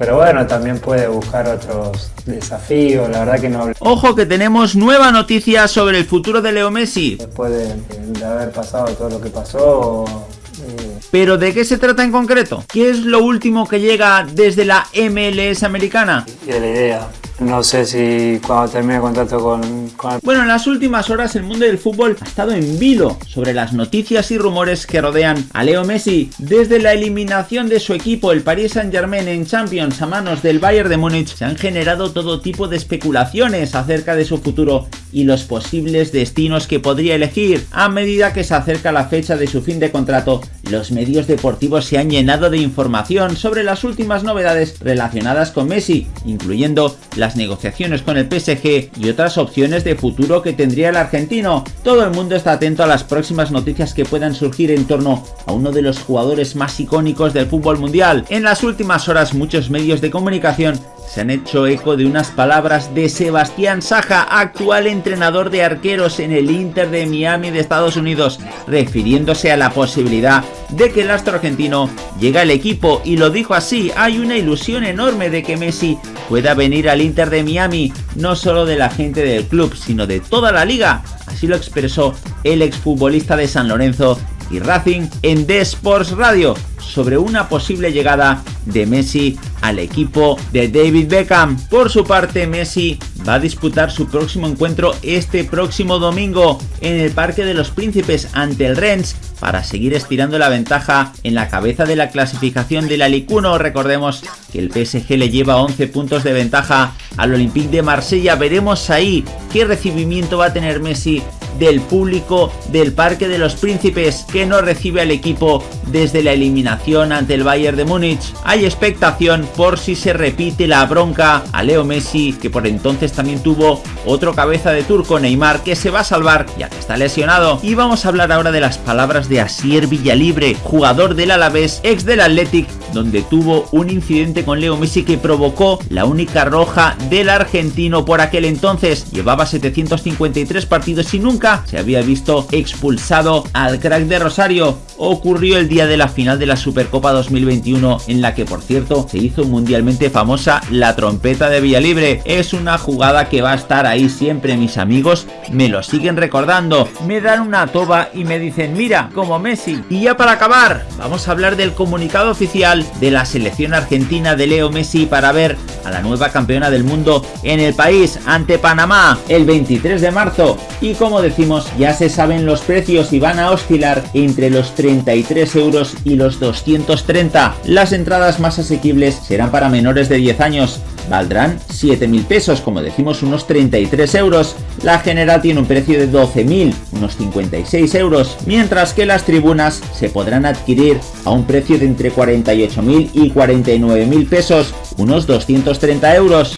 Pero bueno, también puede buscar otros desafíos, la verdad que no... Ojo que tenemos nueva noticia sobre el futuro de Leo Messi. Después de, de haber pasado todo lo que pasó, ¿Pero de qué se trata en concreto? ¿Qué es lo último que llega desde la MLS americana? Y de la idea. No sé si cuando termine el contrato con, con, Bueno, en las últimas horas el mundo del fútbol ha estado en vilo sobre las noticias y rumores que rodean a Leo Messi. Desde la eliminación de su equipo, el Paris Saint Germain en Champions a manos del Bayern de Múnich, se han generado todo tipo de especulaciones acerca de su futuro y los posibles destinos que podría elegir. A medida que se acerca la fecha de su fin de contrato, los medios deportivos se han llenado de información sobre las últimas novedades relacionadas con Messi, incluyendo la negociaciones con el PSG y otras opciones de futuro que tendría el argentino. Todo el mundo está atento a las próximas noticias que puedan surgir en torno a uno de los jugadores más icónicos del fútbol mundial. En las últimas horas muchos medios de comunicación se han hecho eco de unas palabras de Sebastián Saja, actual entrenador de arqueros en el Inter de Miami de Estados Unidos, refiriéndose a la posibilidad de que el astro argentino llegue al equipo. Y lo dijo así, hay una ilusión enorme de que Messi pueda venir al Inter de Miami, no solo de la gente del club, sino de toda la liga, así lo expresó el exfutbolista de San Lorenzo y Racing en The Sports Radio sobre una posible llegada de Messi al equipo de David Beckham. Por su parte, Messi va a disputar su próximo encuentro este próximo domingo en el Parque de los Príncipes ante el Rennes para seguir estirando la ventaja en la cabeza de la clasificación del Alicuno. Recordemos que el PSG le lleva 11 puntos de ventaja al Olympique de Marsella. Veremos ahí qué recibimiento va a tener Messi del público del Parque de los Príncipes que no recibe al equipo desde la eliminación ante el Bayern de Múnich. Hay expectación por si se repite la bronca a Leo Messi que por entonces también tuvo otro cabeza de turco Neymar que se va a salvar ya que está lesionado. Y vamos a hablar ahora de las palabras de Asier Villalibre, jugador del Alavés, ex del Athletic, donde tuvo un incidente con Leo Messi que provocó la única roja del argentino por aquel entonces. Llevaba 753 partidos y nunca se había visto expulsado al crack de Rosario. Ocurrió el día de la final de la Supercopa 2021 en la que por cierto se hizo mundialmente famosa la trompeta de Villalibre. Es una jugada que va a estar ahí siempre mis amigos, me lo siguen recordando. Me dan una toba y me dicen mira como Messi. Y ya para acabar vamos a hablar del comunicado oficial de la selección argentina de Leo Messi para ver a la nueva campeona del mundo en el país ante Panamá el 23 de marzo. Y como decía ya se saben los precios y van a oscilar entre los 33 euros y los 230. Las entradas más asequibles serán para menores de 10 años, valdrán 7.000 pesos, como decimos unos 33 euros. La general tiene un precio de 12.000, unos 56 euros, mientras que las tribunas se podrán adquirir a un precio de entre 48.000 y 49.000 pesos, unos 230 euros.